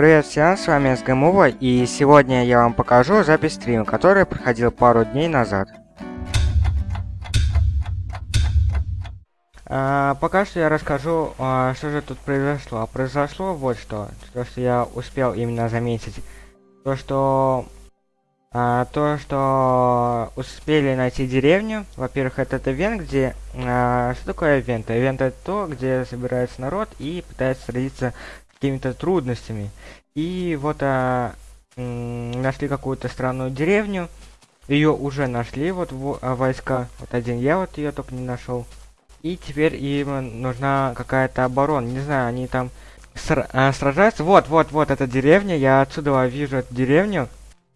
Привет всем, с вами СГМУВА, и сегодня я вам покажу запись стрима, который проходил пару дней назад. А, пока что я расскажу, а, что же тут произошло. Произошло вот что, то что я успел именно заметить. То что... А, то, что успели найти деревню. Во-первых, это ивент, где... А, что такое ивент? Ивент это то, где собирается народ и пытается сразиться какими-то трудностями. И вот а, нашли какую-то странную деревню. Ее уже нашли, вот а, войска. Вот один я вот ее только не нашел. И теперь им нужна какая-то оборона. Не знаю, они там сра а, сражаются. Вот, вот, вот эта деревня. Я отсюда вижу эту деревню.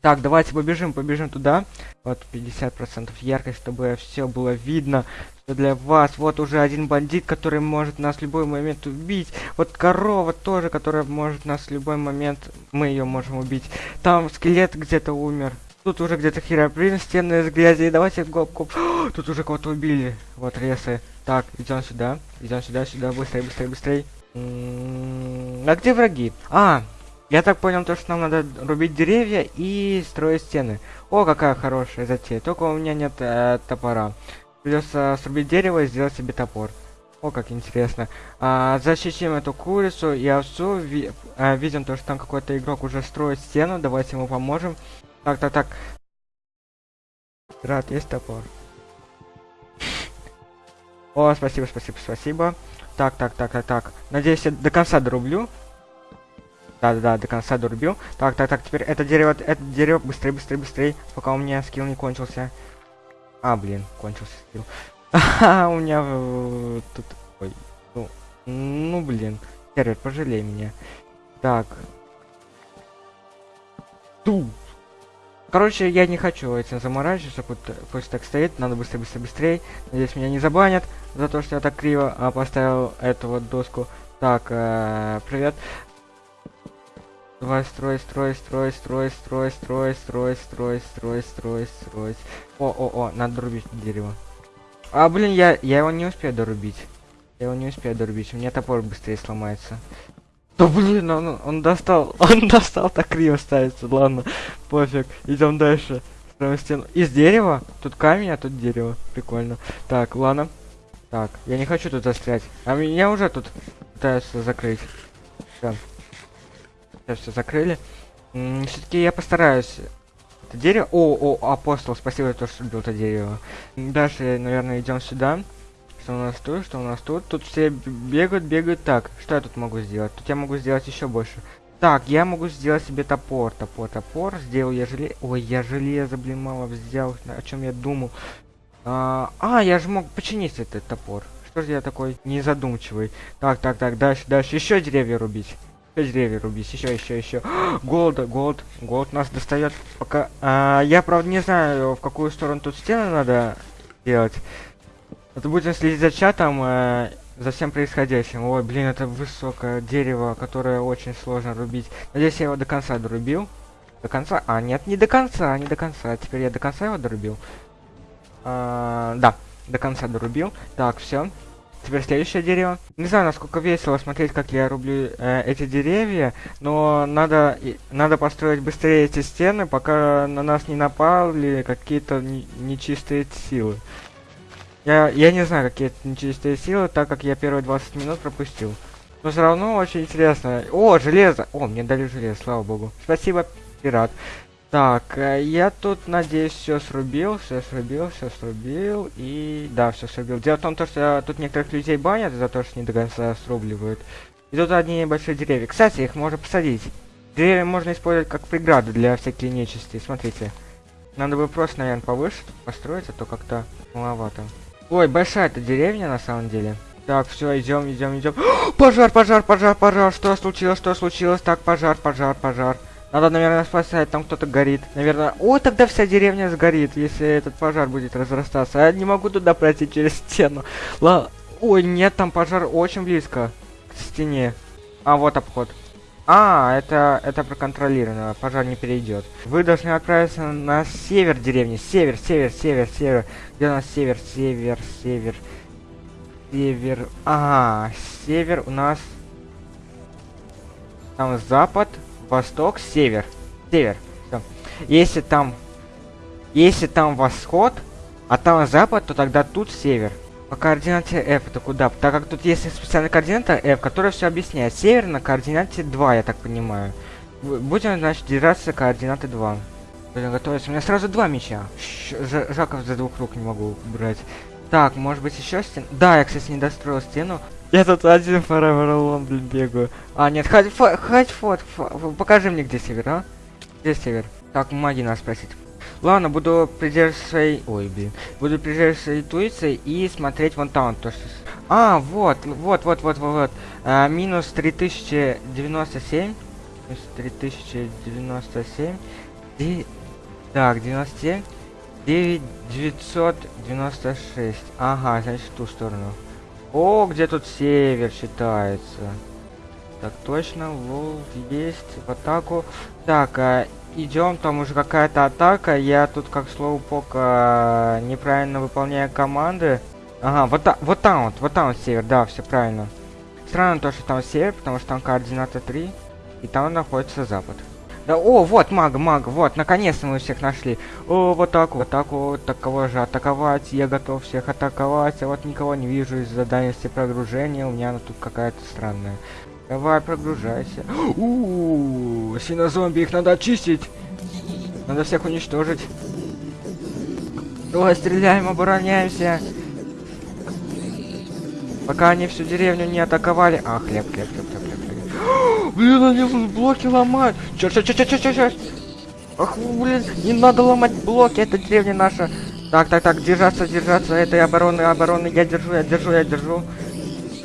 Так, давайте побежим, побежим туда. Вот 50% яркость, чтобы все было видно для вас. Вот уже один бандит, который может нас в любой момент убить. Вот корова тоже, которая может нас в любой момент... Мы ее можем убить. Там скелет где-то умер. Тут уже где-то херобрин, стены из грязи. Давайте гоп-гоп. Тут уже кого-то убили. Вот ресы. Так, идем сюда. Идем сюда, сюда. Быстрее, быстрее, быстрее. а где враги? А, я так понял, то, что нам надо рубить деревья и строить стены. О, какая хорошая затея. Только у меня нет э, топора. Придется срубить дерево и сделать себе топор. О, как интересно. А, защитим эту курицу и овцу. Ви а, видим то, что там какой-то игрок уже строит стену. Давайте ему поможем. Так, так, так. Рад, есть топор. О, спасибо, спасибо, спасибо. Так, так, так, так, так. Надеюсь, я до конца дорублю. Да, да, да, до конца дорубил. Так, так, так, теперь это дерево, это дерево, быстрее, быстрее, быстрее, пока у меня скилл не кончился. А, блин, кончился скилл. Ага, у меня тут... Ой, ну, ну, блин. Сервер, пожалей меня. Так. Ту. Короче, я не хочу этим заморачиваться, пусть так стоит, надо быстрее, быстрее, быстрее. Надеюсь, меня не забанят за то, что я так криво а, поставил эту вот доску. Так, э, привет. Давай, строй, строй, строй, строй, строй, строй, строй, строй, строй, строй, строй. О, о, о, надо дорубить дерево. А, блин, я, я его не успею дорубить. Я его не успею дорубить, у меня топор быстрее сломается. Да блин, он, он достал, он достал, так криво ставится, ладно, пофиг, идем дальше. Строим стену. Из дерева? Тут камень, а тут дерево. Прикольно. Так, ладно. Так, я не хочу тут застрять. А меня уже тут пытаются закрыть. Все. Сейчас все закрыли. Все-таки я постараюсь. Это дерево. О, о, апостол, спасибо за то, что убил это дерево. Дальше, наверное, идем сюда. Что у нас тут? Что у нас тут? Тут все бегают, бегают. Так, что я тут могу сделать? Тут я могу сделать еще больше. Так, я могу сделать себе топор, топор, топор. Сделал я железо. Ой, я железо, блин, мало взял. О чем я думал? А, а, я же мог починить этот топор. Что же я такой незадумчивый? Так, так, так, дальше, дальше. Еще деревья рубить деревья рубить, еще, еще, еще. Gold, gold, gold нас достает. Пока. А, я правда не знаю, в какую сторону тут стены надо делать. Это будем следить за чатом, э, за всем происходящим. Ой, блин, это высокое дерево, которое очень сложно рубить. Надеюсь, я его до конца дорубил. До конца? А, нет, не до конца, не до конца. Теперь я до конца его дорубил. А, да, до конца дорубил. Так, все. Теперь следующее дерево. Не знаю, насколько весело смотреть, как я рублю э, эти деревья, но надо, и, надо построить быстрее эти стены, пока на нас не напали какие-то нечистые силы. Я, я не знаю, какие это нечистые силы, так как я первые 20 минут пропустил. Но все равно очень интересно. О, железо! О, мне дали железо, слава богу. Спасибо, пират. Так, э, я тут, надеюсь, все срубил, все срубил, все срубил, и... Да, все срубил. Дело в том, то, что тут некоторых людей банят за то, что не до конца срубливают. И тут одни небольшие деревья. Кстати, их можно посадить. Деревья можно использовать как преграду для всяких нечисти. Смотрите. Надо бы просто, наверное, повыше построить, а то как-то маловато. Ой, большая эта деревня, на самом деле. Так, все, идем, идем, идем. Пожар, пожар, пожар, пожар. Что случилось, что случилось? Так, пожар, пожар, пожар. Надо, наверное, спасать, там кто-то горит. Наверное... О, тогда вся деревня сгорит, если этот пожар будет разрастаться. Я не могу туда пройти через стену. Ла... Ой, нет, там пожар очень близко к стене. А, вот обход. А, это, это проконтролировано, пожар не перейдет. Вы должны отправиться на север деревни. Север, север, север, север. Где у нас север, север, север? Север. Ага, север у нас... Там запад, восток, север. Север. Всё. Если там... Если там восход, а там запад, то тогда тут север. По координате F это куда? Так как тут есть специальная координата F, которая все объясняет. Север на координате 2, я так понимаю. Будем, значит, держаться координаты 2. Будем готовиться. У меня сразу два меча. Жаков за двух рук не могу брать. Так, может быть еще стену? Да, я, кстати, не достроил стену. Я тут один Forever Alone, блин, бегаю. А, нет, хоть, фот, покажи мне, где север, а? Где север? Так, маги надо спросить. Ладно, буду придерживаться своей... Ой, блин. Буду придерживаться своей интуиции и смотреть вон там, то что... А, вот, вот, вот, вот, вот, вот. А, минус 3097. Минус 3097. Де- Так, 97. 9996. Ага, значит, в ту сторону. О, где тут север считается. Так, точно, лол есть в атаку. Так, а, идем, там уже какая-то атака. Я тут как слово пока неправильно выполняю команды. Ага, вот, вот там вот, вот там вот север, да, все правильно. Странно то, что там север, потому что там координата 3, и там находится запад. Да, о, вот мага, мага, вот, наконец-то мы всех нашли. О, вот так вот, так вот, так кого же атаковать, я готов всех атаковать, а вот никого не вижу из-за дальности прогружения, у меня она тут какая-то странная. Давай, прогружайся. У, синозомби, их надо очистить. Надо всех уничтожить. Давай, стреляем, обороняемся. Пока они всю деревню не атаковали. А, хлеб, хлеб, хлеб, хлеб. Блин, они блоки ломают. Чё, чё, чё, чё, чё, чё, чё? Ах, блин, не надо ломать блоки, это деревня наша. Так, так, так, держаться, держаться, этой обороны, обороны, я держу, я держу, я держу.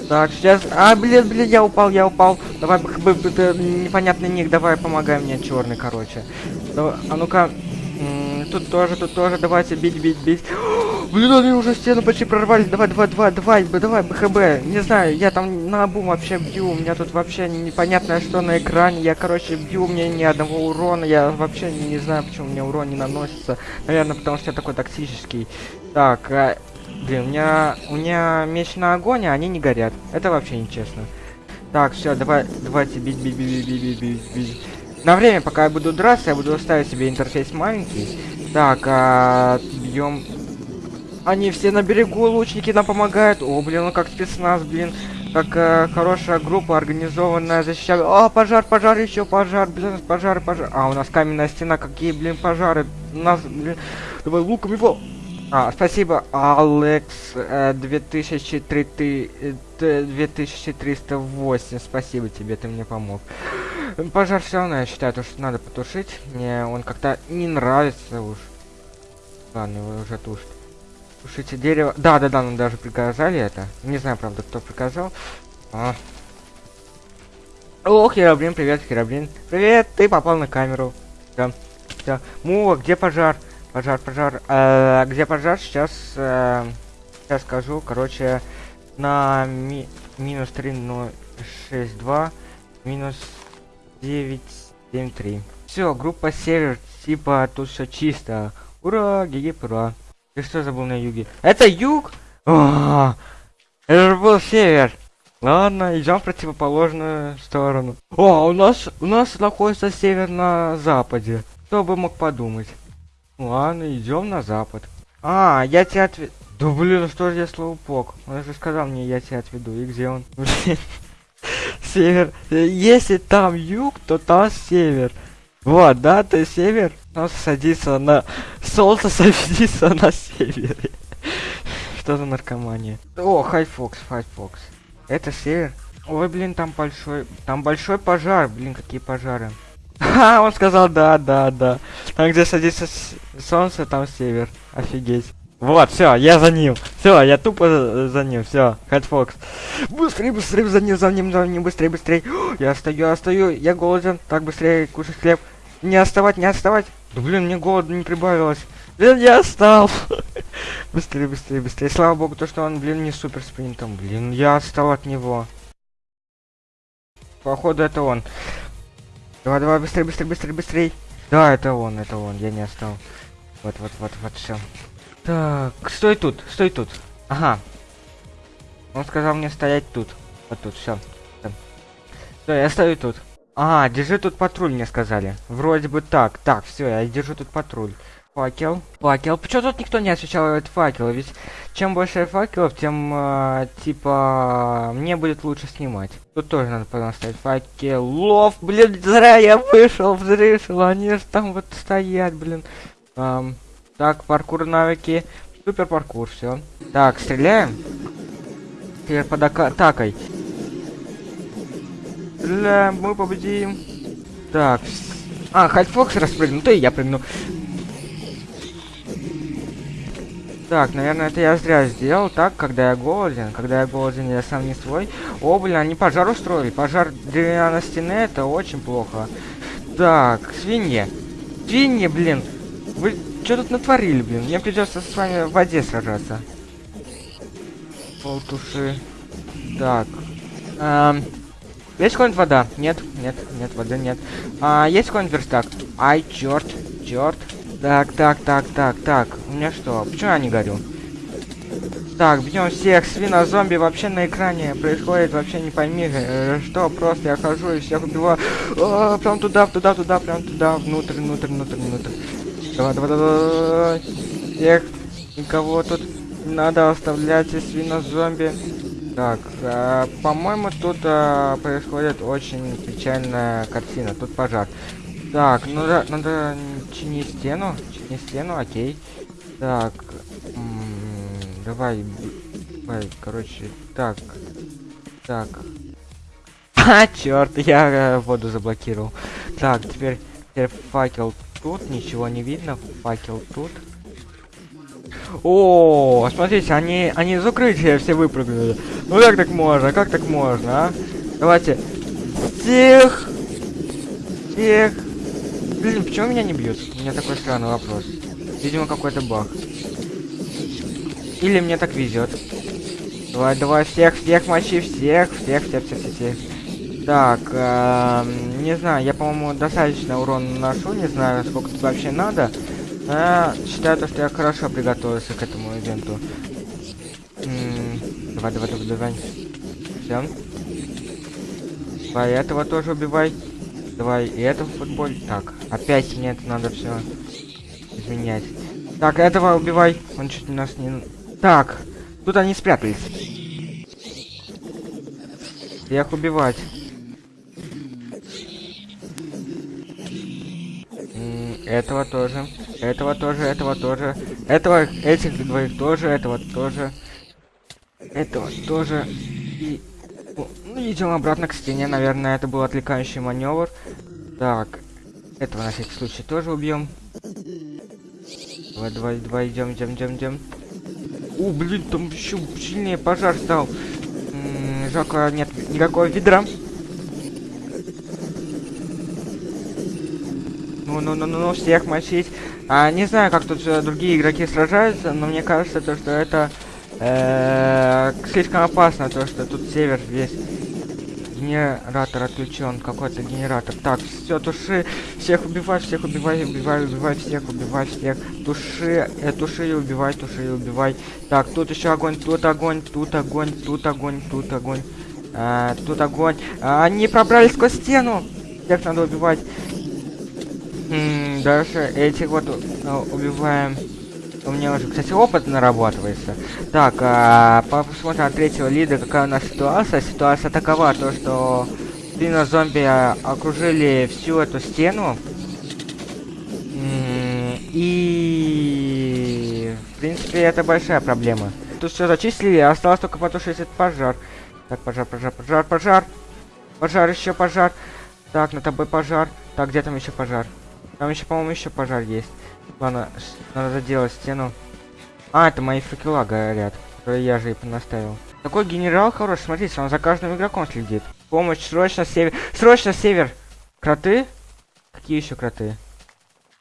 Так, сейчас, а, блин, блин, я упал, я упал. Давай, б- б- б- непонятный ник, давай, помогай мне, черный, короче. Давай, а ну-ка, тут тоже, тут тоже, давайте, бить, бить, бить. Блин, они уже стену почти прорвали. Давай, давай, давай, давай, давай, БХБ. Не знаю, я там на обум вообще бью. У меня тут вообще непонятное что на экране. Я, короче, бью, у меня ни одного урона. Я вообще не, знаю, почему мне урон не наносится. Наверное, потому что я такой токсический. Так, а, блин, у меня, у меня меч на огонь, а они не горят. Это вообще нечестно. Так, все, давай, давайте бить, бить, бить, бить, бить, бить, бить. На время, пока я буду драться, я буду ставить себе интерфейс маленький. Так, а, бьем они все на берегу, лучники нам помогают. О, блин, ну как спецназ, блин. Как э, хорошая группа, организованная, защищает. А, пожар, пожар, еще пожар, блин, пожар, пожар. А, у нас каменная стена, какие, блин, пожары. У нас, блин, давай луком его. А, спасибо, Алекс, э, 2003, ты, э, т- 2308, спасибо тебе, ты мне помог. Пожар все равно, я считаю, то, что надо потушить. Мне он как-то не нравится уж. Ладно, его уже тушит. Тушите дерево. Да, да, да, нам даже приказали это. Не знаю, правда, кто приказал. А. О, Хераблин, привет, Хераблин. Привет, ты попал на камеру. Да. Да. Мува, где пожар? Пожар, пожар. Э, где пожар? Сейчас, э, сейчас скажу. Короче, на ми минус 3062, минус 973. Все, группа север, типа тут все чисто. Ура, гиги, ура. Ты что забыл на юге? Это юг? А, Это же был север. Ладно, идем в противоположную сторону. О, у нас у нас находится север на западе. Кто бы мог подумать? Ладно, идем на запад. А, я тебя отведу. Да блин, что же я слоупок? Он же сказал мне, я тебя отведу. И где он? Север. Если там юг, то там север. Вот, да, ты север. Солнце садится на... Солнце садится на севере. Что за наркомания? О, Хайфокс, Хайфокс. Это север. Ой, блин, там большой... Там большой пожар. Блин, какие пожары. Ха, он сказал, да, да, да. Там, где садится солнце, там север. Офигеть. Вот, все, я за ним. Все, я тупо за, ним. Все, Хэтфокс. Быстрее, быстрее за ним, за ним, за ним, быстрее, быстрее. Я стою, я стою, я голоден. Так, быстрее, кушать хлеб. Не отставать, не отставать. Да блин, мне голода не прибавилось. Блин, я отстал. быстрее, быстрее, быстрее. Слава богу, то, что он, блин, не супер спринтом. Блин, я отстал от него. Походу, это он. Давай, давай, быстрее, быстрее, быстрее, быстрее. Да, это он, это он, я не отстал. Вот, вот, вот, вот, все. Так, стой тут, стой тут. Ага. Он сказал мне стоять тут. Вот тут, все. Все, я стою тут. А, держи тут патруль, мне сказали. Вроде бы так. Так, все, я держу тут патруль. Факел. Факел. Почему тут никто не освещал этот факел? Ведь чем больше факелов, тем, э, типа, мне будет лучше снимать. Тут тоже надо поставить факелов. Блин, зря я вышел, взрешил. Они же там вот стоят, блин. Эм, так, паркур навыки. Супер паркур, все. Так, стреляем. Теперь под атакой. Стреляем, мы победим. Так. А, Хальфокс распрыгнул, то и я прыгну. Так, наверное, это я зря сделал так, когда я голоден. Когда я голоден, я сам не свой. О, блин, они пожар устроили. Пожар деревянной стены, это очень плохо. Так, свиньи. Свиньи, блин. Вы что тут натворили, блин? Мне придется с вами в воде сражаться. Полтуши. Так. Эм, есть какая-нибудь вода? Нет, нет, нет, воды нет. А, есть какой-нибудь верстак? Ай, черт, черт. Так, так, так, так, так. У меня что? Почему я не горю? Так, бьем всех. Свина-зомби вообще на экране происходит вообще не пойми, э, что. Просто я хожу и всех убиваю. О, прям туда, туда, туда, прям туда, внутрь, внутрь, внутрь, внутрь. Давай, давай, давай. Всех. Никого тут надо оставлять и свина-зомби. Так, э, по-моему, тут э, происходит очень печальная картина. Тут пожар. Так, ну да, надо чинить стену. Чинить стену, окей. Так. давай. Давай, короче, так. Так. А, черт, я э, воду заблокировал. Так, теперь, теперь факел тут, ничего не видно. Факел тут. О, смотрите, они, они из укрытия все выпрыгнули. Ну как так можно? Как так можно, а? Давайте. Всех! Всех! Блин, почему меня не бьют? У меня такой странный вопрос. Видимо, какой-то баг. Или мне так везет. Давай, давай, всех, всех мочи, всех, всех, всех, всех, всех, всех. Так, э, не знаю, я, по-моему, достаточно урона наношу, не знаю, сколько тут вообще надо. Я считаю, то, что я хорошо приготовился к этому ивенту. Давай, давай, давай, давай. Все. Давай, этого тоже убивай. Давай, и это в футболе. Так, опять мне это надо все изменять. Так, этого убивай. Он чуть нас не... Так, тут они спрятались. Их убивать. этого тоже. Этого тоже, этого тоже. Этого, этих двоих тоже, этого тоже. Этого тоже. И ну, идем обратно к стене. Наверное, это был отвлекающий маневр. Так. Этого на всякий случай тоже убьем. Давай, давай, давай, идем, идем, идем, идем. О, блин, там еще сильнее пожар стал. М -м, жалко, нет никакого ведра. Ну, ну, ну, ну, ну, всех мочить. А, не знаю, как тут э, другие игроки сражаются, но мне кажется, то, что это э, слишком опасно, то, что тут север весь генератор отключен, какой-то генератор. Так, все, туши, всех убивай, всех убивай, убивай, убивай, всех убивай, всех. Туши, э, туши и убивай, туши и убивай. Так, тут еще огонь, тут огонь, тут огонь, тут огонь, тут огонь. А, тут огонь. А, они пробрались сквозь стену. Всех надо убивать. Дальше этих вот uh, убиваем. У меня уже, кстати, опыт нарабатывается. Так, а, посмотрим от третьего лида, какая у нас ситуация. Ситуация такова, то что спина зомби окружили всю эту стену. И, в принципе, это большая проблема. Тут все зачислили, осталось только потушить этот пожар. Так, пожар, пожар, пожар, пожар. Пожар, еще пожар. Так, на тобой пожар. Так, где там еще пожар? Там еще, по-моему, еще пожар есть. Ладно, надо заделать стену. А, это мои факела горят, которые я же и понаставил. Такой генерал хороший, смотрите, он за каждым игроком следит. Помощь, срочно север. Срочно север! Кроты? Какие еще кроты?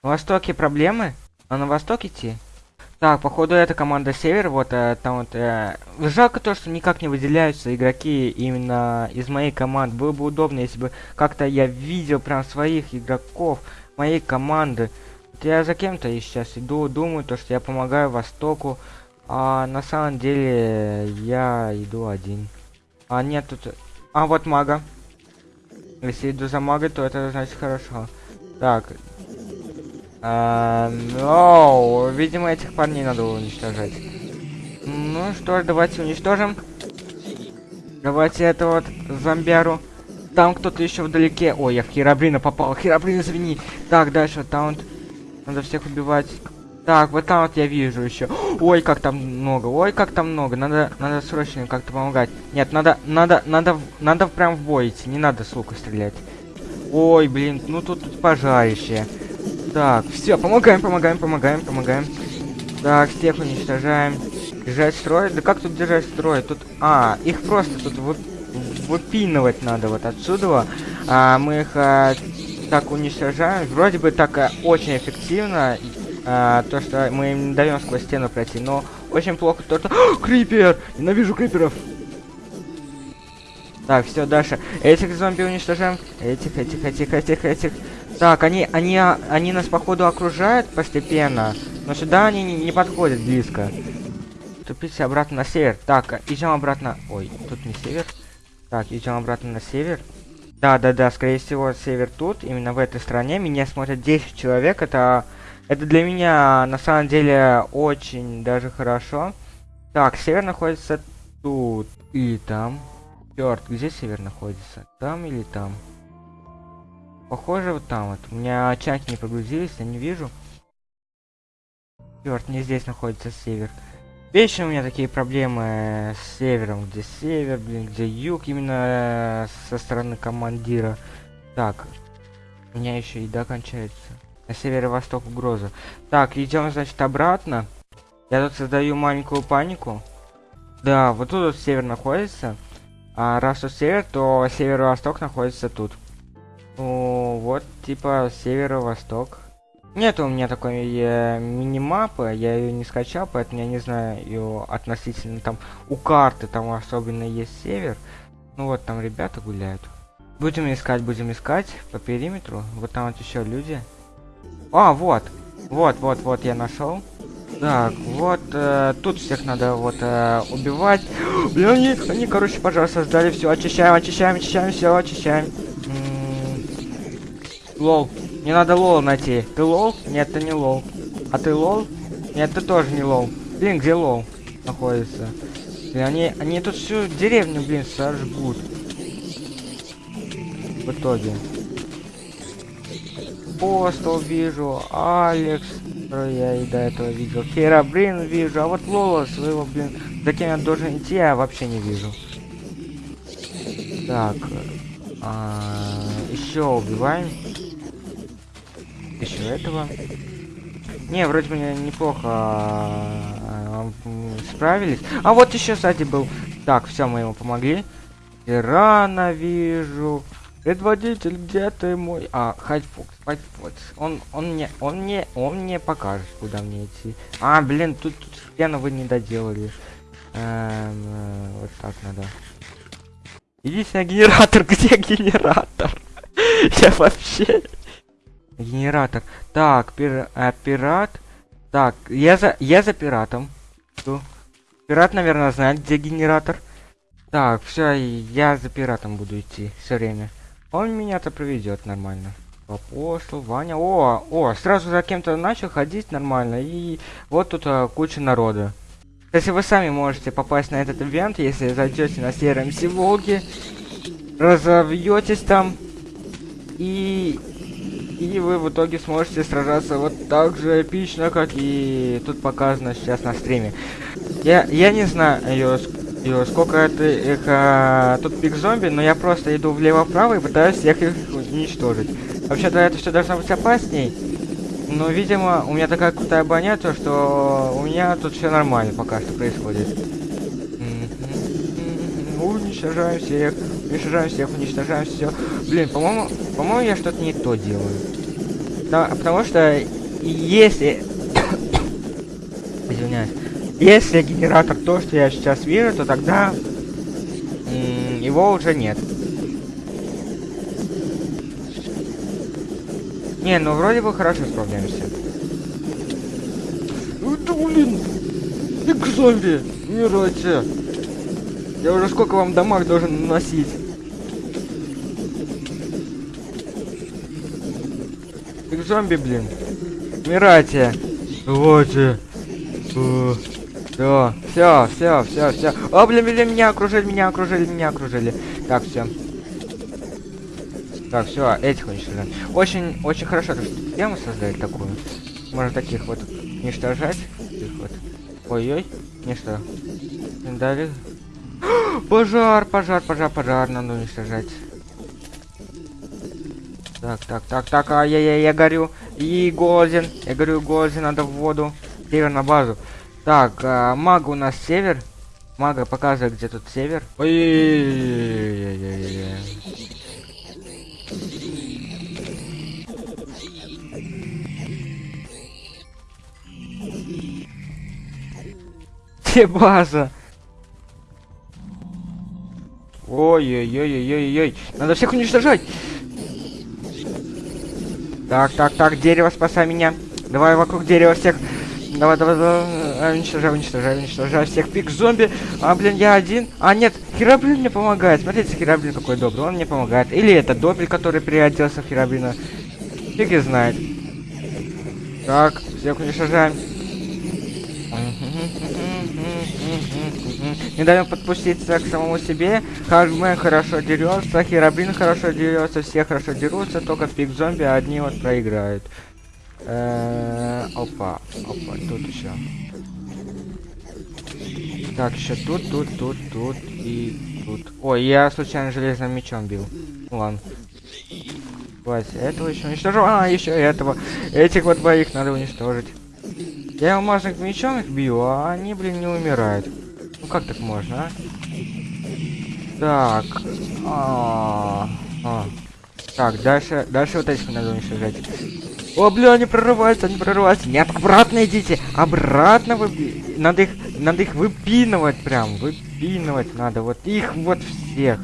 На востоке проблемы? А на восток идти? Так, походу эта команда север, вот э, там вот... Э, жалко то, что никак не выделяются игроки именно из моей команды. Было бы удобно, если бы как-то я видел прям своих игроков моей команды. Вот я за кем-то сейчас иду, думаю, то, что я помогаю Востоку, а на самом деле я иду один. А нет тут... А вот мага. Если иду за магой, то это значит хорошо. Так. А, видимо, этих парней надо уничтожать. Ну что ж, давайте уничтожим. Давайте это вот зомбяру. Там кто-то еще вдалеке. Ой, я в Херабрина попал. Херабрин, извини. Так, дальше там вот. Надо всех убивать. Так, вот там вот я вижу еще. Ой, как там много. Ой, как там много. Надо, надо срочно как-то помогать. Нет, надо, надо, надо, надо прям в бой идти. Не надо с стрелять. Ой, блин, ну тут, тут пожарище. Так, все, помогаем, помогаем, помогаем, помогаем. Так, всех уничтожаем. Держать строй? Да как тут держать строй? Тут... А, их просто тут вы... выпинывать надо вот отсюда. А, мы их а, так уничтожаем. Вроде бы так а, очень эффективно. А, то, что мы им не даем сквозь стену пройти. Но очень плохо то, что... Крипер! Ненавижу криперов! Так, все, дальше. Этих зомби уничтожаем. Этих, этих, этих, этих, этих. Так, они, они, они нас, походу, окружают постепенно. Но сюда они не, не подходят близко. Ступите обратно на север. Так, идем обратно. Ой, тут не север. Так, идем обратно на север. Да, да, да, скорее всего, север тут, именно в этой стране. Меня смотрят 10 человек. Это, это для меня, на самом деле, очень даже хорошо. Так, север находится тут и там. Черт, где север находится? Там или там? Похоже, вот там вот. У меня чаки не прогрузились, я не вижу. Черт, не здесь находится север. Вечно у меня такие проблемы с севером, где север, блин, где юг, именно со стороны командира. Так, у меня еще еда кончается. На северо-восток угроза. Так, идем, значит, обратно. Я тут создаю маленькую панику. Да, вот тут вот север находится. А раз тут север, то северо-восток находится тут. Ну, вот, типа, северо-восток. Нет у меня такой э, мини-мапы, я ее не скачал, поэтому я не знаю ее относительно там у карты, там особенно есть север. Ну вот там ребята гуляют. Будем искать, будем искать по периметру. Вот там вот еще люди. А, вот. Вот, вот, вот я нашел. Так, вот э, тут всех надо вот э, убивать. Блин, они, они, короче, пожар создали. Все, очищаем, очищаем, очищаем, все, очищаем. М -м -м. Лол. Мне надо лол найти. Ты лол? Нет, ты не лол. А ты лол? Нет, ты тоже не лол. Блин, где лол находится? Блин, они, они тут всю деревню, блин, сожгут. В итоге. Постол вижу, Алекс, я и до этого видел. Хера, блин, вижу, а вот Лола своего, блин, за кем я должен идти, я вообще не вижу. Так, а, еще убиваем еще этого. Не, вроде бы неплохо а, справились. А вот еще, кстати, был. Так, все, мы ему помогли. Ирана вижу. Предводитель, где ты мой? А, Хайтфокс, Хайтфокс. Он, он мне, он мне, он мне покажет, куда мне идти. А, блин, тут, тут хрена вы не доделали. Эм, э, вот так надо. На генератор, где генератор? Я вообще... Генератор. Так, пир, а, пират. Так, я за, я за пиратом. Пират, наверное, знает, где генератор. Так, все, я за пиратом буду идти все время. Он меня-то проведет нормально. Апостол, Ваня. О, о, сразу за кем-то начал ходить нормально. И вот тут а, куча народа. Если вы сами можете попасть на этот ивент, если зайдете на сером Волги, разовьетесь там и и вы в итоге сможете сражаться вот так же эпично, как и тут показано сейчас на стриме. Я, я не знаю, ее, сколько это их, а, тут пик зомби, но я просто иду влево-вправо и пытаюсь всех их уничтожить. Вообще-то это все должно быть опасней. Но, видимо, у меня такая крутая броня, то что у меня тут все нормально пока что происходит. Уничтожаем всех, уничтожаем всех, уничтожаем все. Блин, по-моему, по-моему, я что-то не то делаю. Да, потому что если... Извиняюсь. Если генератор то, что я сейчас вижу, то тогда его уже нет. Не, ну вроде бы хорошо справляемся. Да блин! Ты зомби! Умирайте! Я уже сколько вам дамаг должен наносить? Как зомби, блин. Умирайте. Давайте. Все, все, все, все, все. О, блин, блин, меня окружили, меня окружили, меня окружили. Так, все. Так, все, этих уничтожаем. Очень, очень хорошо, что тему создали такую. Можно таких вот уничтожать. Таких вот. Ой-ой, не что. Дали. Пожар, пожар, пожар, пожар, надо уничтожать. Так, так, так, так, а я, я, я горю. И голоден. Я горю голоден, надо в воду. Север на базу. Так, а, мага у нас север. Мага показывает, где тут север. Ой-ой-ой-ой-ой-ой. Где база? Ой-ой-ой-ой-ой-ой. Надо всех уничтожать. Так, так, так, дерево, спасай меня. Давай вокруг дерева всех. Давай, давай, давай. Уничтожай, уничтожай, уничтожай всех пик зомби. А, блин, я один. А, нет, Хераблин мне помогает. Смотрите, Хераблин какой добрый. Он мне помогает. Или это Добрый, который переоделся в Хераблина. Фиг и знает. Так, всех уничтожаем. Не даем подпуститься к самому себе. Хагмен хорошо дерется, Херабрин хорошо дерется, все хорошо дерутся, только пик зомби одни вот проиграют. Э опа, опа, тут еще. Так, еще тут, тут, тут, тут и тут. Ой, я случайно железным мечом бил. Ну ладно. Хватит, этого еще уничтожу. А, еще этого. Этих вот двоих надо уничтожить. Я алмазных мечом их бью, а они, блин, не умирают. Ну как так можно, а? Так. А -а -а. Так, дальше, дальше вот этих надо уничтожать. О, бля, они прорываются, они прорываются. Нет, обратно идите. Обратно вы... Надо их, надо их выпинывать прям. Выпинывать надо. Вот их вот всех.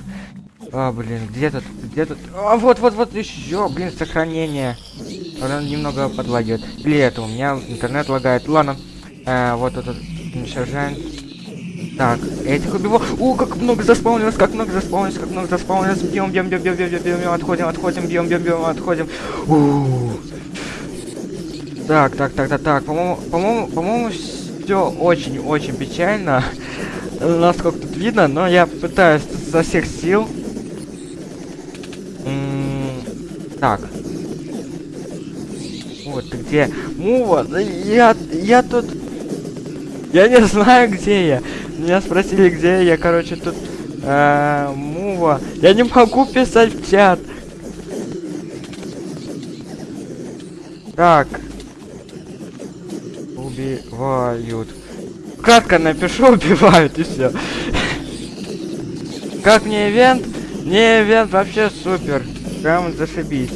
А, блин, где тут, где тут? А, вот, вот, вот еще, блин, сохранение. Он немного подлагивает. Или это, у меня интернет лагает. Ладно. Э, вот тут уничтожаем. Так, этих убивал. О, как много заспаунилось, как много заспаунилось, как много заспаунилось. Бьем, бьем, бьем, бьем, бьем, бьем, бьем, отходим, отходим, бьем, бьем, бьем, отходим. У -у -у. Так, так, так, так, так. По-моему, по-моему, по-моему, все очень-очень печально. Насколько тут видно, но я пытаюсь со всех сил. так. Вот где? Мува, я, я тут... Я не знаю, где я. Меня спросили, где я, короче, тут... Э, мува. Я не могу писать в чат. Так. Убивают. Кратко напишу, убивают и все. Как мне ивент? Не ивент вообще супер. Прям зашибись.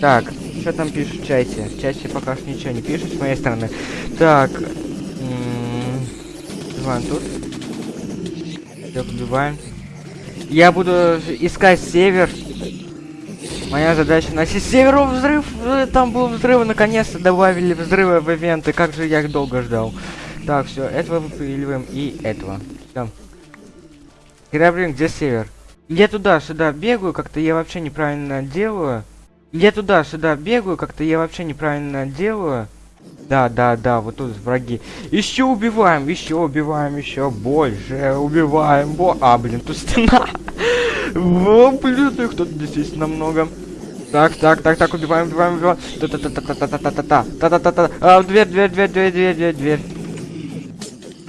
Так, что там пишут в чате? В чате пока что ничего не пишут с моей стороны. Так. Убиваем тут. Так, убиваем. Я буду искать север. Моя задача носить северу взрыв. Там был взрыв, наконец-то добавили взрывы в ивенты. Как же я их долго ждал. Так, все, этого выпиливаем и этого. Граблин, где север? Я туда-сюда бегаю, как-то я вообще неправильно делаю. Я туда-сюда бегаю, как-то я вообще неправильно делаю. Да, да, да, вот тут враги. Еще убиваем, еще убиваем, еще больше убиваем. Бо... А, блин, тут стена. О, блин, их тут действительно много. Так, так, так, так, убиваем, убиваем, убиваем. Та-та-та-та-та-та-та-та. Та-та-та-та. А, дверь, дверь, дверь, дверь, дверь, дверь, дверь.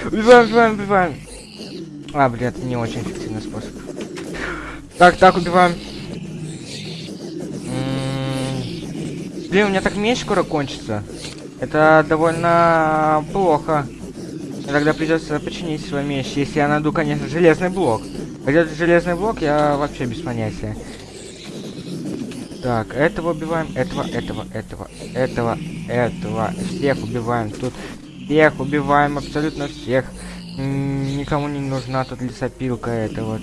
Убиваем, убиваем, убиваем. А, блин, это не очень эффективный способ. Так, так, убиваем. М-м-м. Блин, у меня так меньше скоро кончится. Это довольно плохо. Тогда придется починить свой меч, если я найду, конечно, железный блок. Где железный блок, я вообще без понятия. Так, этого убиваем, этого, этого, этого, этого, этого. Всех убиваем тут. Всех убиваем, абсолютно всех. Никому не нужна тут лесопилка это вот.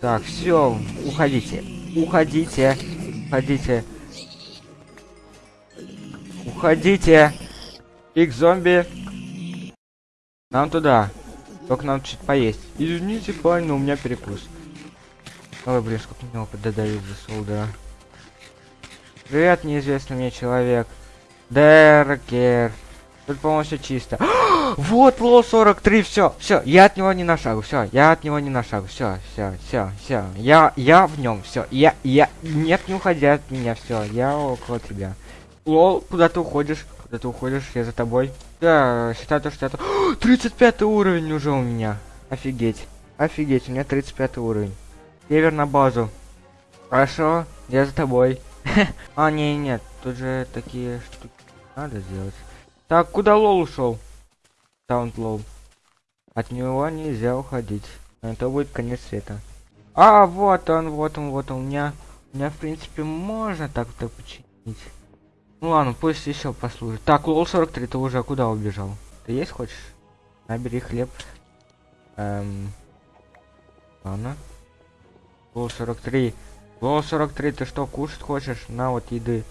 Так, все, уходите. Уходите. Уходите. Уходите. Их зомби. Нам туда. Только нам чуть поесть. Извините, парень, но у меня перекус. Ой, блин, сколько у него поддадают за солдата. Привет, неизвестный мне человек. Деркер. Тут полностью чисто. вот лол 43, все, все, я от него не на шагу, все, я от него не на шагу, все, все, все, все, я, я в нем, все, я, я, нет, не уходи от меня, все, я около тебя. Лол, куда ты уходишь? Куда ты уходишь? Я за тобой. Да, считай то, что это... 35 уровень уже у меня. Офигеть. Офигеть, у меня 35 уровень. Север на базу. Хорошо, я за тобой. а, не, нет, тут же такие штуки надо сделать. Так, куда лол ушел? Таунт лол. От него нельзя уходить. Это будет конец света. А, вот он, вот он, вот он. У меня, у меня в принципе, можно так-то починить. Ну ладно, пусть еще послужит. Так, лол 43, ты уже куда убежал? Ты есть хочешь? Набери хлеб. Эм... Ладно. Лол 43. Лол 43, ты что, кушать хочешь? На вот еды.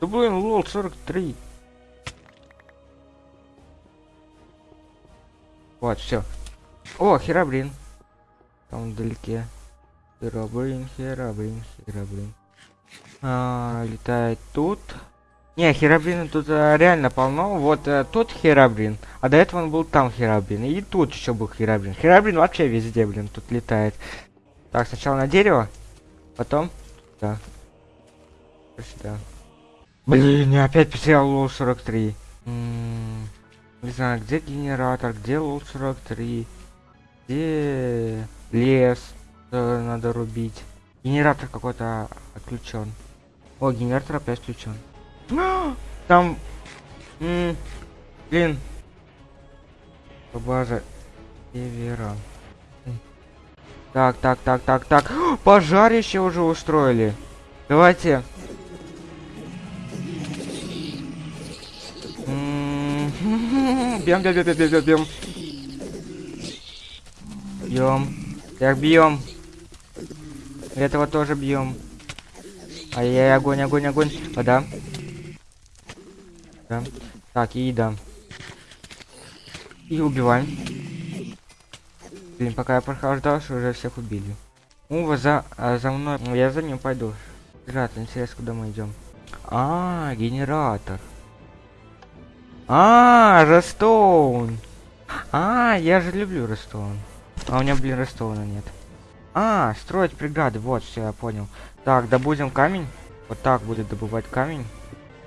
Да блин, лол 43. Вот, все. О, херабрин. Там вдалеке. Херабрин, херабрин, херабрин. А, летает тут. Не, херабрина тут а, реально полно. Вот а, тут херабрин. А до этого он был там херабрин. И тут еще был херабрин. Херабрин вообще везде, блин, тут летает. Так, сначала на дерево. Потом... Да. Сюда. Блин, я опять потерял лол 43. М -м не знаю, где генератор, где лол 43. Где лес э, надо рубить. Генератор какой-то отключен. О, генератор опять включен. Там... М блин. База севера. Так, так, так, так, так. Пожарище уже устроили. Давайте Бьем, бьем, бьем, бьем, бьем, бьем. Бьем. Так, бьем. Этого тоже бьем. Ай-яй, огонь, огонь, огонь. Вода. Да. Так, и еда. И убиваем. Блин, пока я прохождался, уже всех убили. У, за, а, за мной. Я за ним пойду. Ребята, интересно, куда мы идем. А, генератор. А, Рестоун. А, я же люблю Рестоун. А у меня, блин, Рестоуна нет. А, строить бригады. Вот, все, я понял. Так, добудем камень. Вот так будет добывать камень.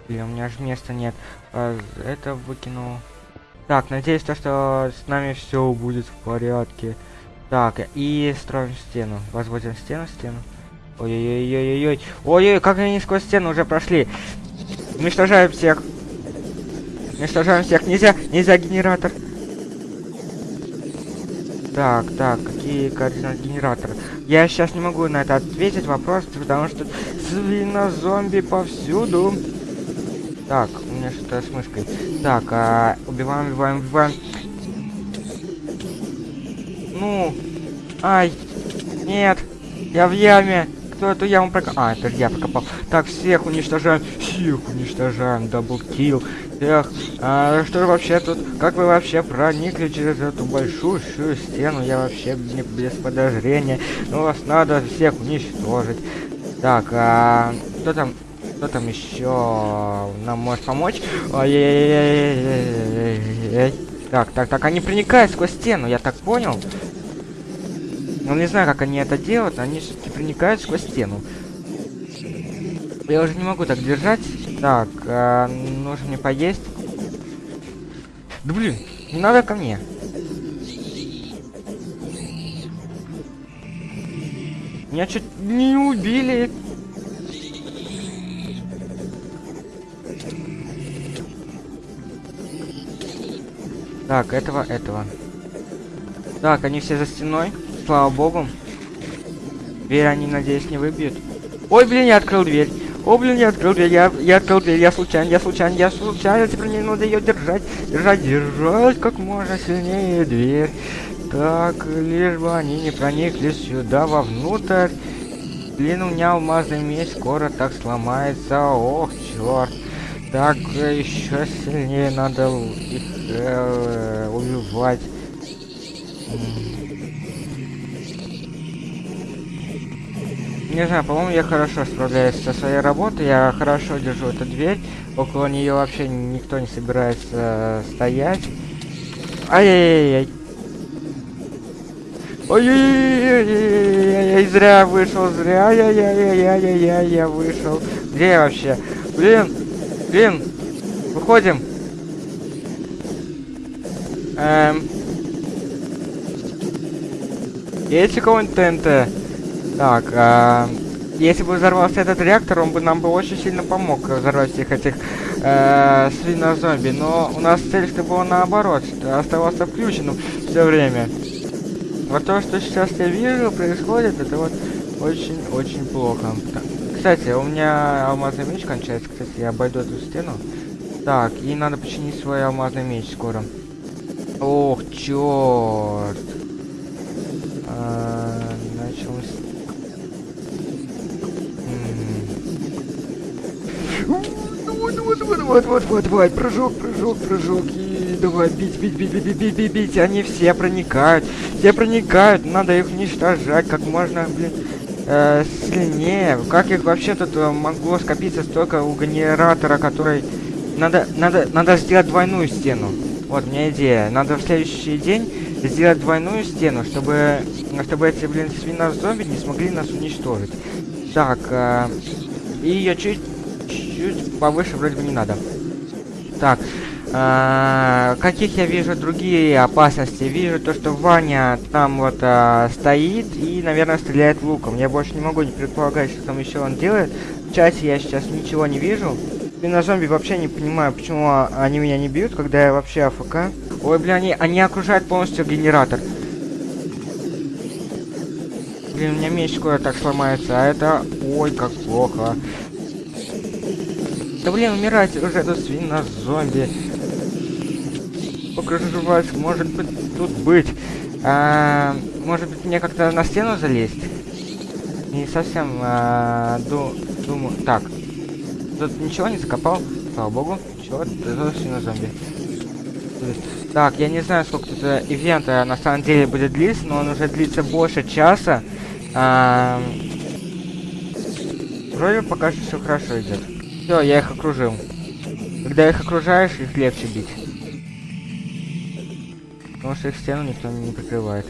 Или у меня же места нет. А, это выкину. Так, надеюсь, то, что с нами все будет в порядке. Так, и строим стену. Возводим стену, стену. Ой-ой-ой-ой-ой. Ой-ой, как они сквозь стену уже прошли. Уничтожаем всех. Уничтожаем всех. Нельзя, нельзя генератор. Так, так, какие координаты генератора? Я сейчас не могу на это ответить вопрос, потому что свинозомби повсюду. Так, у меня что-то с мышкой. Так, а, убиваем, убиваем, убиваем. Ну, ай, нет, я в яме. Кто эту яму прокопал? А, это я прокопал. Так, всех уничтожаем. Всех уничтожаем. Даблкил. Эх, а что вообще тут? Как вы вообще проникли через эту большую стену? Я вообще не без подозрения. Ну, вас надо всех уничтожить. Так, а кто там? Кто там еще нам может помочь? Ой-ой-ой-ой-ой-ой-ой. Так, так, так, они проникают сквозь стену, я так понял. Ну, не знаю, как они это делают, они все-таки проникают сквозь стену. Я уже не могу так держать. Так, э, нужно мне поесть. Да блин, не надо ко мне. Меня чуть не убили. Так, этого, этого. Так, они все за стеной. Слава богу. Дверь они, надеюсь, не выбьют. Ой, блин, я открыл дверь. О, блин, я открыл дверь, я, я открыл дверь, я случайно, я случайно, я случайно, теперь мне надо ее держать, держать, держать как можно сильнее дверь. Так, лишь бы они не проникли сюда вовнутрь. Блин, у меня алмазный меч скоро так сломается, ох, черт. Так, еще сильнее надо их э, убивать. Не знаю, по-моему, я хорошо справляюсь со своей работой, я хорошо держу эту дверь, около нее вообще никто не собирается э, стоять. Ай-яй-яй-яй. Ой-ой-ой, зря вышел, зря, я-я-я-я-я-я, я вышел. Где я вообще? Блин, блин, выходим. Эм. Есть у кого-нибудь ТНТ? Так, а, если бы взорвался этот реактор, он бы нам бы очень сильно помог взорвать всех этих э, свинозомби. Но у нас цель была наоборот, что оставался включенным все время. Вот то, что сейчас я вижу, происходит, это вот очень-очень плохо. Кстати, у меня алмазный меч кончается. Кстати, я обойду эту стену. Так, и надо починить свой алмазный меч скоро. Ох, черт. А, начал Вот, вот, вот, вот, вот, вот, вот, прыжок, прыжок, прыжок. И давай бить, бить, бить, бить, бить, бить, бить. Они все проникают, все проникают. Надо их уничтожать как можно, блин, э, сильнее. Как их вообще тут могло скопиться столько у генератора, который... Надо, надо, надо сделать двойную стену. Вот, у идея. Надо в следующий день сделать двойную стену, чтобы, чтобы эти, блин, свинозомби не смогли нас уничтожить. Так, э, и я чуть чуть повыше вроде бы не надо. Так, э, каких я вижу другие опасности? Вижу то, что Ваня там вот э, стоит и, наверное, стреляет луком. Я больше не могу не предполагать, что там еще он делает. В чате я сейчас ничего не вижу. И на зомби вообще не понимаю, почему они меня не бьют, когда я вообще АФК. Ой, бля, они, они окружают полностью генератор. Блин, у меня меч скоро так сломается, а это... Ой, как плохо. Да блин, умирайте уже, это свинозомби. Сколько же вас может быть тут быть? А, может быть мне как-то на стену залезть? Не совсем а, ду думаю. Так. Тут ничего не закопал. Слава богу. Чего? Это свинозомби. Так, я не знаю, сколько тут э, ивента на самом деле будет длиться, но он уже длится больше часа. А, вроде пока что все хорошо идет. Все, я их окружил. Когда их окружаешь, их легче бить. Потому что их стену никто не прикрывает.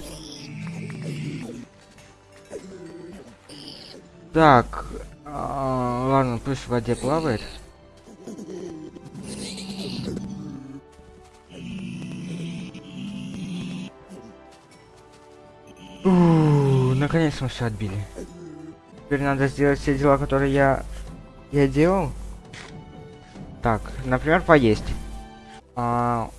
Так. А, ладно, пусть в воде плавает. наконец мы все отбили. Теперь надо сделать все дела, которые я я делал. Так, например, поесть. А,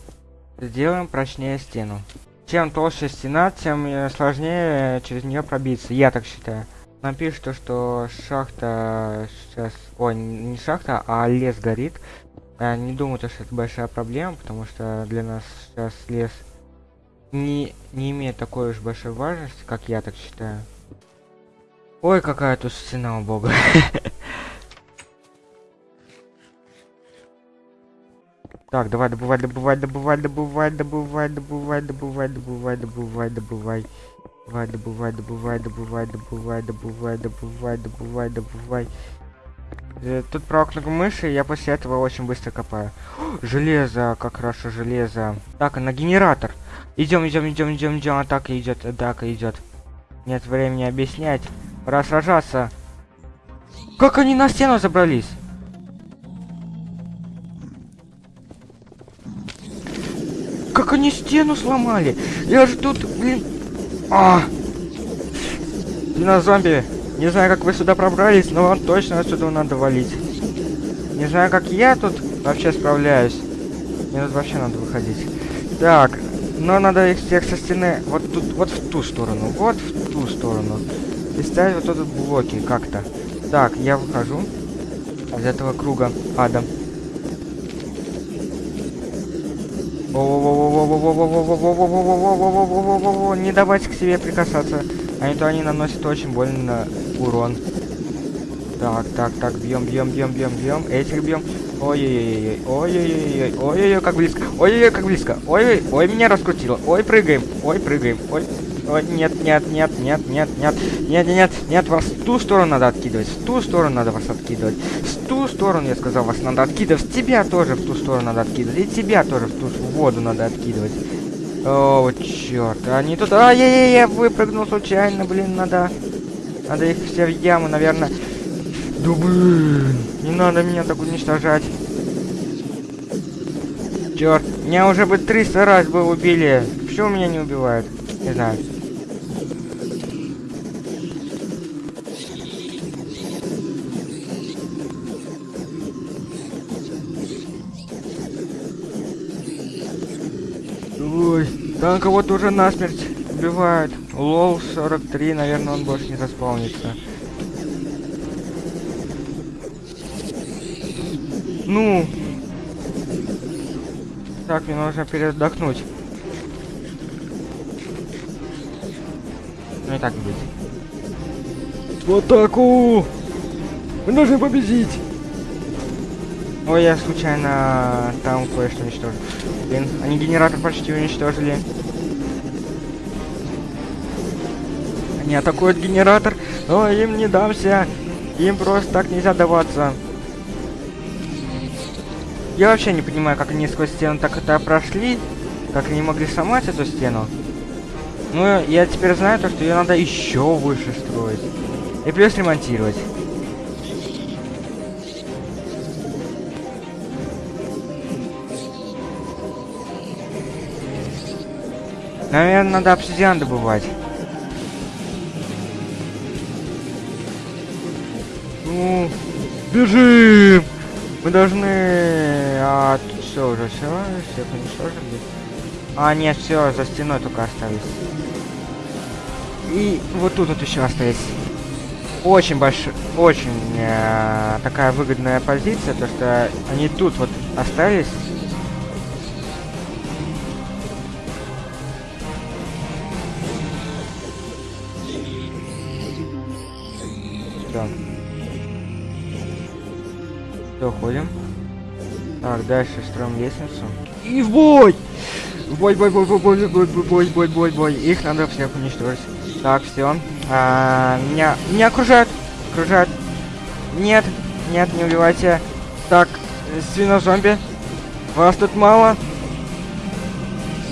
сделаем прочнее стену. Чем толще стена, тем э, сложнее через нее пробиться. Я так считаю. Напишет то, что шахта сейчас... Ой, не шахта, а лес горит. Я не думаю, что это большая проблема, потому что для нас сейчас лес не, не имеет такой уж большой важности, как я так считаю. Ой, какая тут стена, у Так, давай, добывай, добывай, добывай, добывай, добывай, добывай, добывай, добывай, добывай, добывай. Давай, добывай, добывай, добывай, добывай, добывай, добывай, добывай, добывай. Тут про кнопку мыши, я после этого очень быстро копаю. Железо, как хорошо, железо. Так, на генератор. Идем, идем, идем, идем, идем. Атака идет, атака идет. Нет времени объяснять. Пора сражаться. Как они на стену забрались? Как они стену сломали? Я же тут, блин... А! зомби. Не знаю, как вы сюда пробрались, но вам точно отсюда надо валить. Не знаю, как я тут вообще справляюсь. Мне тут вообще надо выходить. Так, но надо их всех со стены вот тут, вот в ту сторону, вот в ту сторону. И ставить вот тут блоки как-то. Так, я выхожу из этого круга ада. Не давайте к себе прикасаться. А не то они наносят очень больно урон. Так, так, так, бьем, бьем, бьем, бьем, бьем. Этих бьем. Ой-ой-ой, ой-ой-ой, ой-ой-ой, как близко. Ой-ой-ой, как близко. Ой-ой, ой, меня раскрутило. Ой, прыгаем, ой, прыгаем, ой. Ой, нет, нет, нет, нет, нет, нет, нет, нет, нет, вас в ту сторону надо откидывать, в ту сторону надо вас откидывать, ту сторону, я сказал, вас надо откидывать, тебя тоже в ту сторону надо откидывать, и тебя тоже в ту в воду надо откидывать. О, черт, они тут... А, я, я, я выпрыгнул случайно, блин, надо... Надо их все в яму, наверное. Да блин, не надо меня так уничтожать. Черт, меня уже бы 300 раз бы убили. Почему меня не убивают? Не знаю. Ой, там кого-то уже насмерть убивают. Лол 43, наверное, он больше не заспаунится. Ну. Так, мне нужно передохнуть. Ну и так будет. В атаку! Мы должны победить! Ой, я случайно там кое-что уничтожил. Блин, они генератор почти уничтожили. Они атакуют генератор, но им не дамся. Им просто так нельзя даваться. Я вообще не понимаю, как они сквозь стену так это прошли. Как они могли сломать эту стену. Ну, я теперь знаю то, что ее надо еще выше строить. И плюс ремонтировать. Наверное, надо обсидиан добывать. Ну, бежим! Мы должны... А, тут все уже, все, всех уничтожили. А, нет, все, за стеной только остались. И вот тут вот еще остались. Очень большой, очень э, такая выгодная позиция, то что они тут вот остались. Дальше строим лестницу. И в бой! В бой, бой, бой, бой, бой, бой, бой, бой, бой, бой, бой. Их надо всех уничтожить. Так, все. А, меня, меня окружают. Окружают. Нет, нет, не убивайте. Так, свинозомби. Вас тут мало.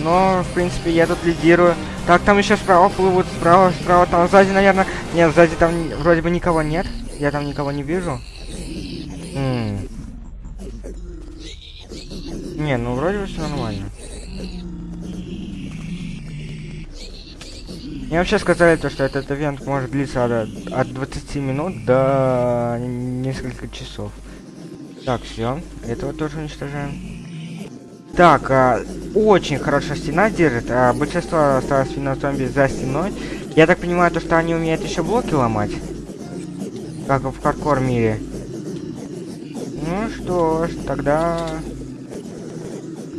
Но, в принципе, я тут лидирую. Так, там еще справа плывут, справа, справа, там сзади, наверное. Нет, сзади там вроде бы никого нет. Я там никого не вижу. М -м. Не, ну вроде бы все нормально. Мне вообще сказали то, что этот ивент может длиться от, от 20 минут до нескольких часов. Так, все. Этого тоже уничтожаем. Так, а, очень хорошая стена держит. А, большинство осталось свинозомби за стеной. Я так понимаю, то, что они умеют еще блоки ломать. Как в хардкор мире. Ну что ж, тогда...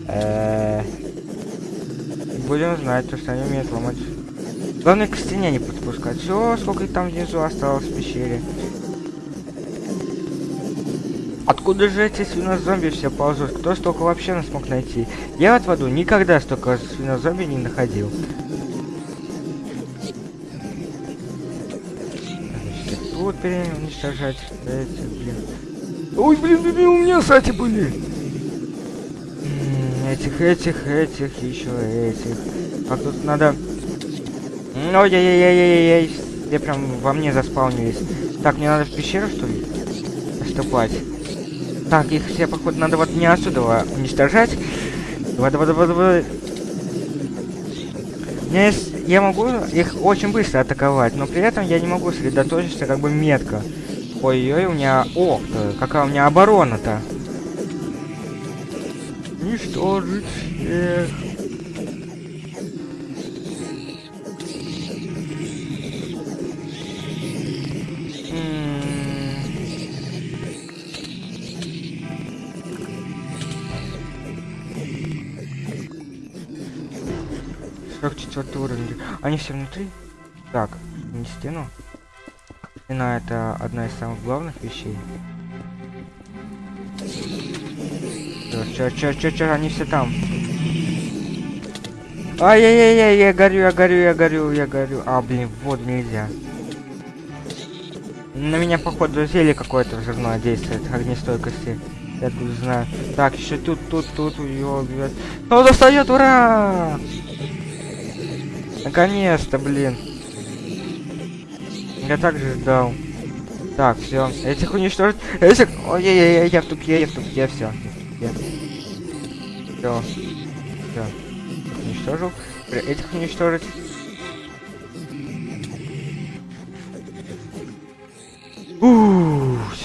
Э будем знать, то, что они умеют ломать. Главное к стене не подпускать. Все, сколько там внизу осталось в пещере. Откуда же эти свинозомби все ползут? Кто столько вообще нас смог найти? Я вот в аду никогда столько свинозомби не находил. Тут уничтожать. Эти, блин. Ой, блин, блин, у меня, кстати, были. Этих, этих, этих, еще этих. А тут надо... Ой-яй-яй-яй-яй-яй. Все прям во мне заспаунились. Так, мне надо в пещеру, что ли? Поступать. Так, их все, походу, надо вот не отсюда уничтожать. Давай, давай, давай, давай. Я, я могу их очень быстро атаковать, но при этом я не могу сосредоточиться как бы метко. Ой-ой, у меня... О, какая у меня оборона-то. Уничтожить всех. четвертый уровень. Они все внутри? Так, не стену. Стена это одна из самых главных вещей. Чё, чё, чё, чё, они все там. Ай-яй-яй, я горю, я горю, я горю, я горю. А, блин, вот нельзя. На меня, походу, зелье какое-то взрывное действует, огнестойкости. Я тут знаю. Так, еще тут, тут, тут убьет. Он достает, ура! Наконец-то, блин. Я также ждал. Так, все. Этих уничтожить. Этих. Ой-ой-ой, я в тупе, я в тупе, все. Все. Все. Уничтожил. Этих уничтожить.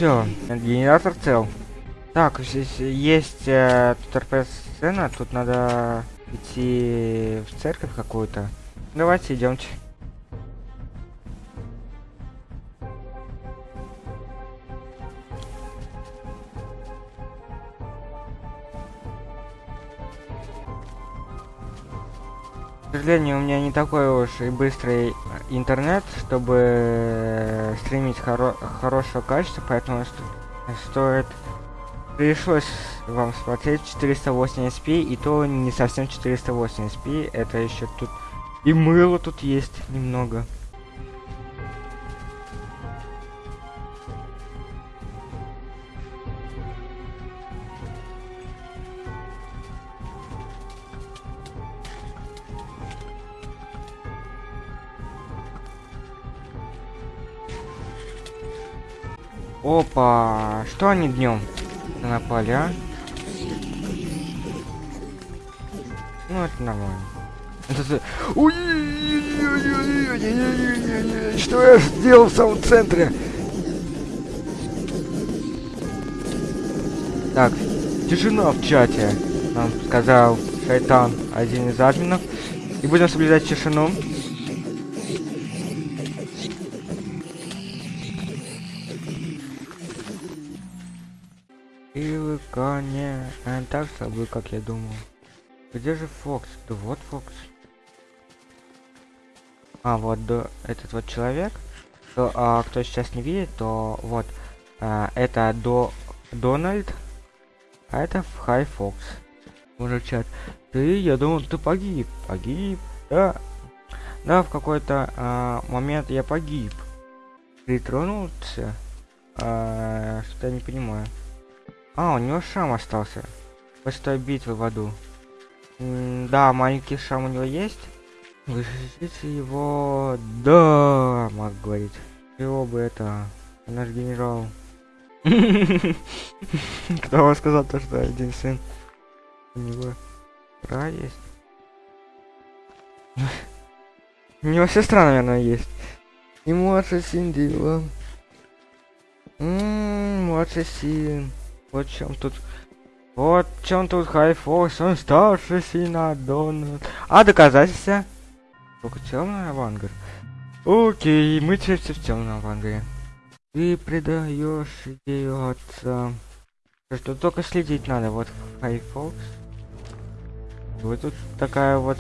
все. Генератор цел. Так, здесь есть э, тут РПС-сцена, тут надо идти в церковь какую-то. Давайте идемте. Сожалению, у меня не такой уж и быстрый интернет, чтобы стримить хоро хорошего качества, поэтому стоит пришлось вам смотреть 480p, и то не совсем 480p, это еще тут и мыло тут есть немного. Они днем напали, а? Ну это нормально. Это... Что я сделал в самом центре? Так, тишина в чате, нам сказал Шайтан, один из админов. И будем соблюдать тишину. Так слабы, как я думал. Где же Фокс? Да вот Фокс. А, вот до, этот вот человек. То, а, кто сейчас не видит, то вот. А, это до Дональд. А это Хай Фокс. Может чат. Ты, я думал, ты погиб. Погиб. Да. Да, в какой-то а, момент я погиб. Притронулся. А, что я не понимаю. А, у него шам остался. После той битвы в аду. М да, маленький шам у него есть. Вышите его... Да, маг говорит. Его бы это... Наш генерал. Кто вам сказал то, что один сын? У него бра есть. У него сестра, наверное, есть. И младший сын. Ммм, младший сын. Вот чем тут... Вот чем тут Хайфокс, он старший сын Дональд. А доказательства? Только темный авангард. Окей, мы теперь в темном авангарде. Ты предаешь идею отца. Что только следить надо. Вот Хайфокс. Вот тут такая вот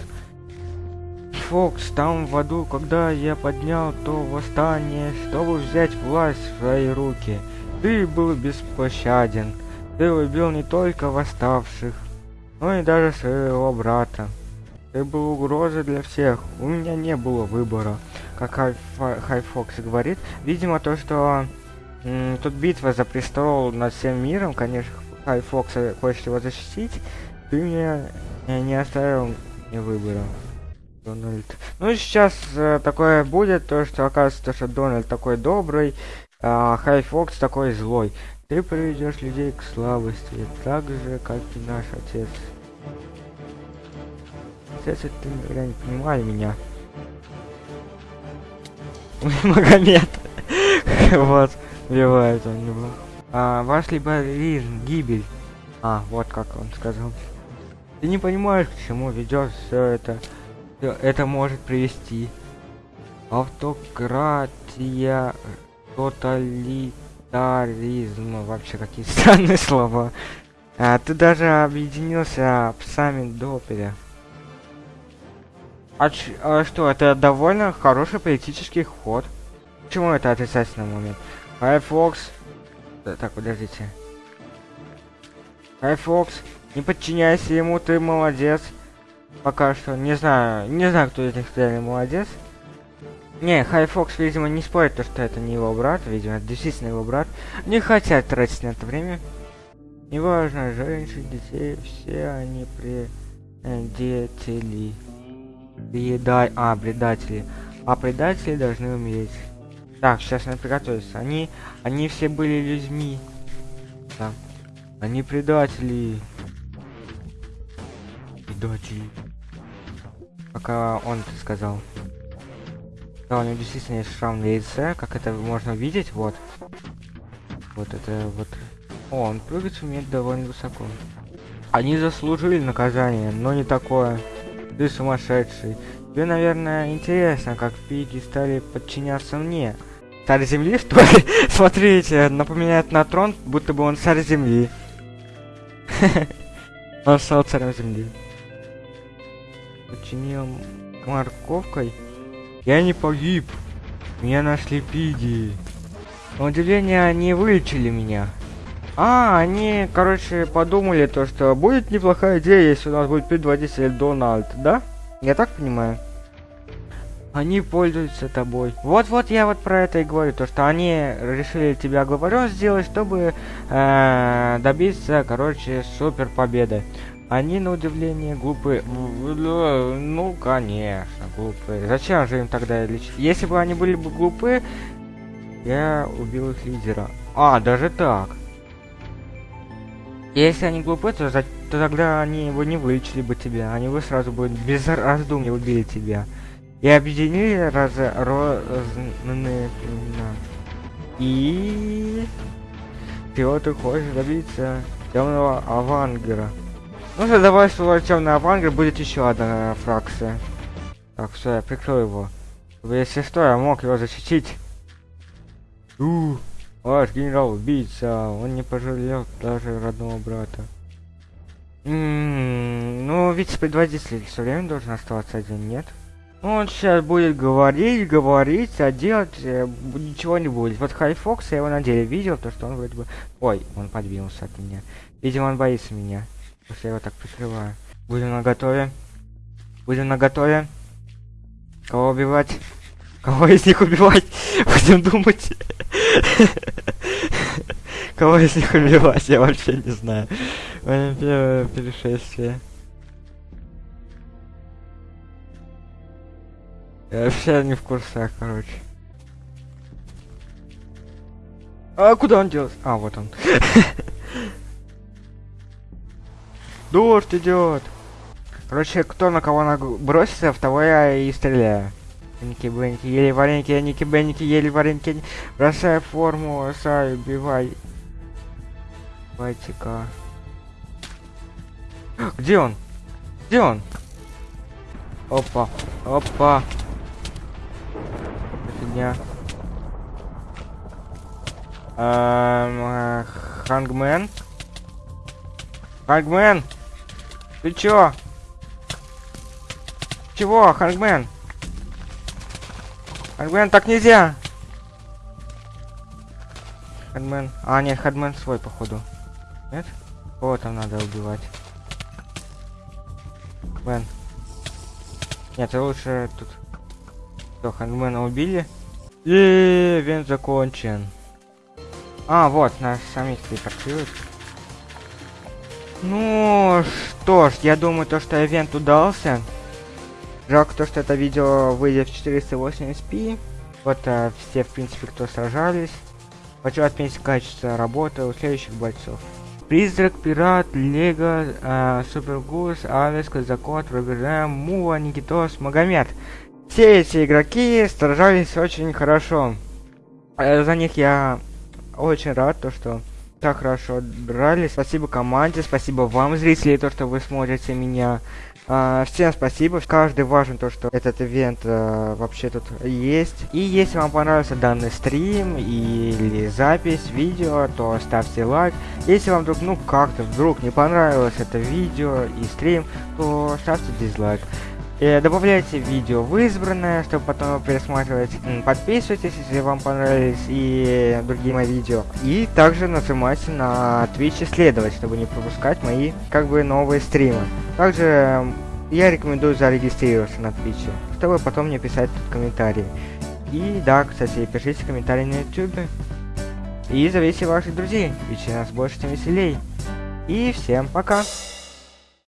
Фокс, там в аду, когда я поднял то восстание, чтобы взять власть в свои руки. Ты был беспощаден. Ты убил не только восставших, но и даже своего брата. Ты был угрозой для всех. У меня не было выбора. Как Хайфокс говорит. Видимо, то, что тут битва за престол над всем миром, конечно, Хайфокс хочет его защитить. Ты мне не оставил мне выбора. Дональд. Ну сейчас э, такое будет, то что оказывается, что Дональд такой добрый, а Хайфокс такой злой. Ты приведешь людей к слабости, так же, как и наш отец. Отец, ты никогда не понимали меня. Магомед. вот, убивает он его. А, ваш либеризм, гибель. А, вот как он сказал. Ты не понимаешь, к чему ведет все это. Это может привести. Автократия тоталитаризм. Вообще какие странные слова. А, ты даже объединился псами Доперя. А, а что, это довольно хороший политический ход. Почему это отрицательный момент? Firefox... Да, так, подождите. Firefox, не подчиняйся ему, ты молодец. Пока что не знаю, не знаю, кто из них реально молодец. Не, Хайфокс, видимо, не спорит, то, что это не его брат, видимо, это действительно его брат. Не хотят тратить на это время. Неважно, женщин, детей, все они предатели. Предай... А, предатели. А предатели должны умереть. Так, сейчас надо приготовиться. Они, они все были людьми. Да. Они предатели. Предатели. Пока он это сказал. Да, у него действительно есть шрам на лице, как это можно увидеть, вот. Вот это вот. О, он прыгать умеет довольно высоко. Они заслужили наказание, но не такое. Ты сумасшедший. Тебе, наверное, интересно, как пиги стали подчиняться мне. Царь земли, что ли? Смотрите, напоминает на трон, будто бы он царь земли. Он стал царем земли. Подчинил морковкой. Я не погиб. Меня нашли пиги. На удивление, они вылечили меня. А, они, короче, подумали то, что будет неплохая идея, если у нас будет предводитель Дональд, да? Я так понимаю? Они пользуются тобой. Вот-вот я вот про это и говорю, то что они решили тебя главарем сделать, чтобы э, добиться, короче, супер победы. Они, на удивление, глупые. Ну, конечно, глупые. Зачем же им тогда лечить? Если бы они были бы глупы, я убил их лидера. А, даже так. Если они глупы, то, за... то тогда они его не вылечили бы тебя. Они бы сразу бы без раздумий убили тебя. И объединили раз... разные племена. И... Чего ты хочешь добиться? Темного авангера. Ну, давай свой темный авангер будет еще одна фракция. Так, все, я прикрою его. Чтобы, если что, я мог его защитить. У, ваш генерал убийца, он не пожалел даже родного брата. М -м, ну, вице-предводитель все время должен оставаться один, нет? Ну, он сейчас будет говорить, говорить, а делать э, ничего не будет. Вот Хайфокс, я его на деле видел, то что он вроде бы... Ой, он подвинулся от меня. Видимо, он боится меня. Если я его так прикрываю. Будем на готове. Будем на готове. Кого убивать? Кого из них убивать? Будем думать. Кого из них убивать? Я вообще не знаю. Первое перешествие. Я вообще не в курсах, короче. А куда он делся? А, вот он. Дождь идет. Короче, кто на кого бросится, в того я и стреляю. Ники Бенники, ели вареники, Ники Бенники, ели вареники. Бросай форму, сай, убивай. Давайте-ка. Где он? Где он? Опа, опа. Фигня. Эм, Хангмен. Хангмен! Ты чё? Чего, Хангмен? Хангмен, так нельзя! Хангмен. А, нет, Хангмен свой, походу. Нет? Кого там надо убивать? Хангмен. Нет, лучше тут... Что, Хангмена убили? И вен закончен. А, вот, наш самих телепортирует. Ну, что ж, я думаю, то, что ивент удался. Жалко то, что это видео выйдет в 480p. Вот а, все, в принципе, кто сражались. Хочу отметить качество работы у следующих бойцов. Призрак, Пират, Лего, э, Супергус, Авис, Казакот, Роберем, Мува, Никитос, Магомед. Все эти игроки сражались очень хорошо. Э, за них я очень рад, то что так хорошо драли. Спасибо команде, спасибо вам, зрители, то, что вы смотрите меня. А, всем спасибо. Каждый важен то, что этот ивент а, вообще тут есть. И если вам понравился данный стрим или запись видео, то ставьте лайк. Если вам вдруг, ну как-то вдруг не понравилось это видео и стрим, то ставьте дизлайк. Э, добавляйте видео в избранное, чтобы потом пересматривать. Подписывайтесь, если вам понравились и другие мои видео. И также нажимайте на Twitch исследовать, чтобы не пропускать мои как бы новые стримы. Также Я рекомендую зарегистрироваться на Твиче, чтобы потом мне писать тут комментарии. И да, кстати, пишите комментарии на YouTube. И зовите ваших друзей, ведь нас больше, тем веселей. И всем пока!